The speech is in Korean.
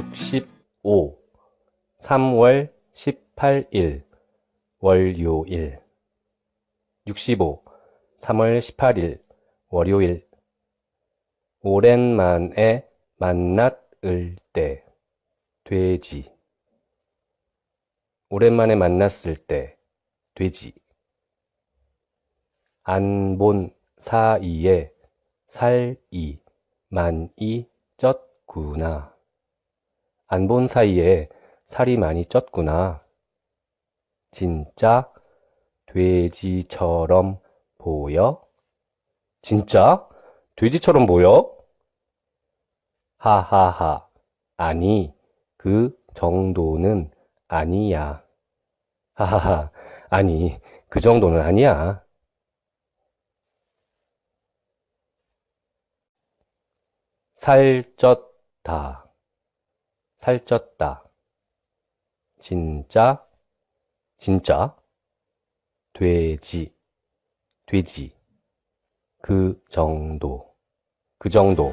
65 3월 18일 월요일. 65 3월 18일 월요일. 오랜만에 만났을 때 돼지. 오랜만에 만났을 때 돼지. 안 본 사이에 살이 많이 쪘구나. 안 본 사이에 살이 많이 쪘구나. 진짜 돼지처럼 보여? 진짜? 돼지처럼 보여? 하하하. 아니, 그 정도는 아니야. 하하하. 아니, 그 정도는 아니야. 살쪘다. 살쪘다. 진짜, 진짜, 돼지, 돼지. 그 정도, 그 정도.